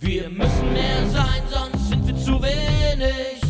Wir müssen mehr sein, sonst sind wir zu wenig.